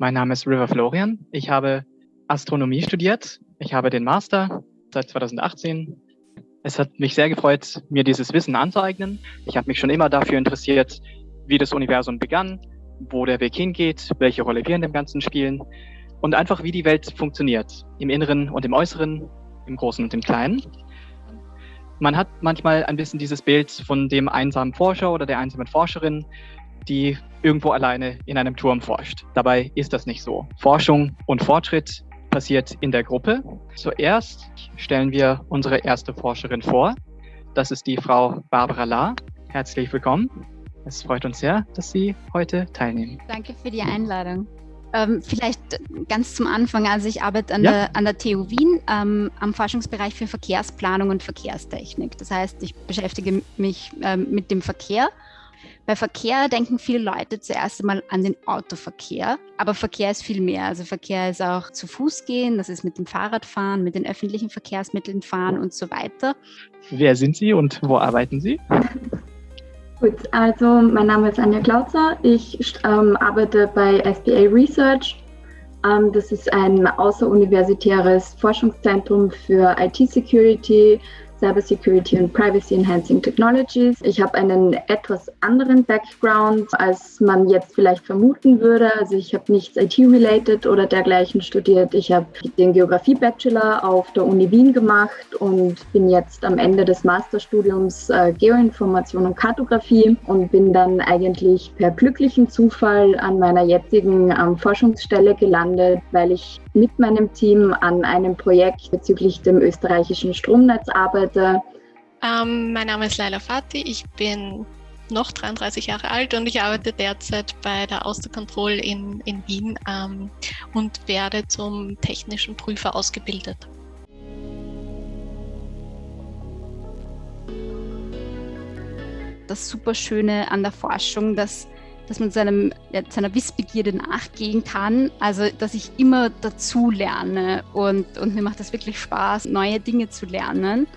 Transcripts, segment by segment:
Mein Name ist River Florian. Ich habe Astronomie studiert. Ich habe den Master seit 2018. Es hat mich sehr gefreut, mir dieses Wissen anzueignen. Ich habe mich schon immer dafür interessiert, wie das Universum begann, wo der Weg hingeht, welche Rolle wir in dem Ganzen spielen und einfach wie die Welt funktioniert, im Inneren und im Äußeren, im Großen und im Kleinen. Man hat manchmal ein bisschen dieses Bild von dem einsamen Forscher oder der einsamen Forscherin, die irgendwo alleine in einem Turm forscht. Dabei ist das nicht so. Forschung und Fortschritt passiert in der Gruppe. Zuerst stellen wir unsere erste Forscherin vor. Das ist die Frau Barbara La. Herzlich willkommen. Es freut uns sehr, dass Sie heute teilnehmen. Danke für die Einladung. Ähm, vielleicht ganz zum Anfang, also ich arbeite an, ja. der, an der TU Wien ähm, am Forschungsbereich für Verkehrsplanung und Verkehrstechnik. Das heißt, ich beschäftige mich ähm, mit dem Verkehr. Bei Verkehr denken viele Leute zuerst einmal an den Autoverkehr, aber Verkehr ist viel mehr. Also Verkehr ist auch zu Fuß gehen, das ist mit dem Fahrrad fahren, mit den öffentlichen Verkehrsmitteln fahren und so weiter. Wer sind Sie und wo arbeiten Sie? Gut, also mein Name ist Anja Klautzer. Ich ähm, arbeite bei SBA Research. Ähm, das ist ein außeruniversitäres Forschungszentrum für IT-Security, Cybersecurity und Privacy Enhancing Technologies. Ich habe einen etwas anderen Background, als man jetzt vielleicht vermuten würde. Also ich habe nichts IT-related oder dergleichen studiert. Ich habe den Geografie-Bachelor auf der Uni Wien gemacht und bin jetzt am Ende des Masterstudiums äh, Geoinformation und Kartografie und bin dann eigentlich per glücklichen Zufall an meiner jetzigen ähm, Forschungsstelle gelandet, weil ich mit meinem Team an einem Projekt bezüglich dem österreichischen Stromnetz arbeite. Ähm, mein Name ist Laila Fati, ich bin noch 33 Jahre alt und ich arbeite derzeit bei der Austerkontroll in, in Wien ähm, und werde zum technischen Prüfer ausgebildet. Das Superschöne an der Forschung, dass dass man seinem, ja, seiner Wissbegierde nachgehen kann. Also, dass ich immer dazu lerne und, und mir macht das wirklich Spaß, neue Dinge zu lernen.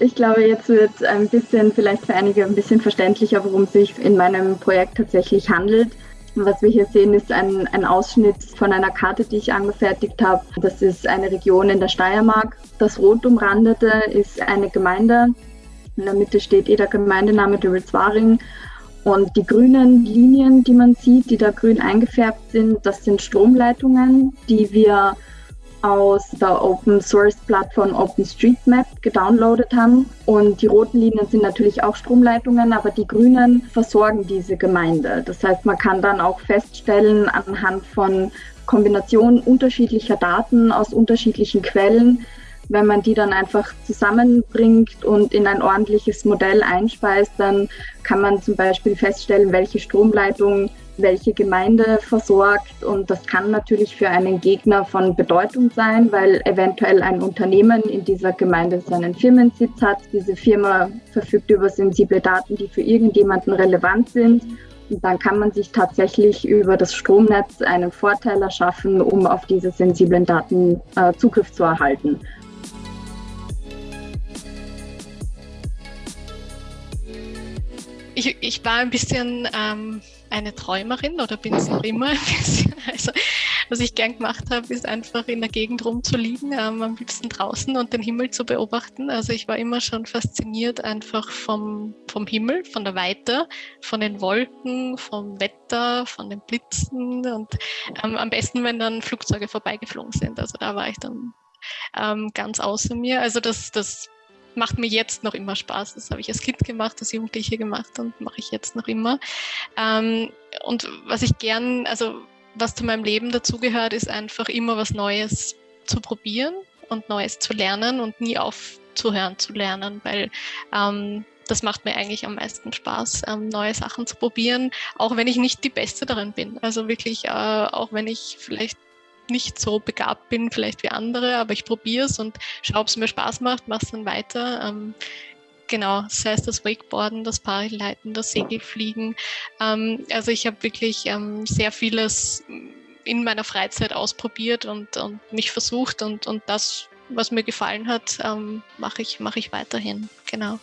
Ich glaube, jetzt wird ein bisschen, vielleicht für einige ein bisschen verständlicher, worum es sich in meinem Projekt tatsächlich handelt. Was wir hier sehen, ist ein, ein Ausschnitt von einer Karte, die ich angefertigt habe. Das ist eine Region in der Steiermark. Das rot umrandete ist eine Gemeinde. In der Mitte steht eh der Gemeindename Dürritswaring. Und die grünen Linien, die man sieht, die da grün eingefärbt sind, das sind Stromleitungen, die wir aus der Open Source Plattform OpenStreetMap gedownloadet haben. Und die roten Linien sind natürlich auch Stromleitungen, aber die grünen versorgen diese Gemeinde. Das heißt, man kann dann auch feststellen anhand von Kombinationen unterschiedlicher Daten aus unterschiedlichen Quellen, wenn man die dann einfach zusammenbringt und in ein ordentliches Modell einspeist, dann kann man zum Beispiel feststellen, welche Stromleitung welche Gemeinde versorgt. Und das kann natürlich für einen Gegner von Bedeutung sein, weil eventuell ein Unternehmen in dieser Gemeinde seinen Firmensitz hat. Diese Firma verfügt über sensible Daten, die für irgendjemanden relevant sind. Und dann kann man sich tatsächlich über das Stromnetz einen Vorteil erschaffen, um auf diese sensiblen Daten äh, Zugriff zu erhalten. Ich, ich war ein bisschen ähm, eine Träumerin oder bin es noch immer ein bisschen. Also, was ich gern gemacht habe, ist einfach in der Gegend rumzuliegen, ähm, am liebsten draußen und den Himmel zu beobachten. Also ich war immer schon fasziniert einfach vom, vom Himmel, von der Weite, von den Wolken, vom Wetter, von den Blitzen und ähm, am besten, wenn dann Flugzeuge vorbeigeflogen sind. Also da war ich dann ähm, ganz außer mir. Also das, das macht mir jetzt noch immer Spaß. Das habe ich als Kind gemacht, als Jugendliche gemacht und mache ich jetzt noch immer. Ähm, und was ich gern, also was zu meinem Leben dazugehört, ist einfach immer was Neues zu probieren und Neues zu lernen und nie aufzuhören zu lernen, weil ähm, das macht mir eigentlich am meisten Spaß, ähm, neue Sachen zu probieren, auch wenn ich nicht die Beste darin bin. Also wirklich, äh, auch wenn ich vielleicht nicht so begabt bin, vielleicht wie andere, aber ich probiere es und schaue, ob es mir Spaß macht, mache es dann weiter. Ähm, genau, sei es das Wakeboarden, das Paragliden, das Segelfliegen. Ähm, also ich habe wirklich ähm, sehr vieles in meiner Freizeit ausprobiert und, und mich versucht und, und das, was mir gefallen hat, ähm, mache ich, mach ich weiterhin. Genau.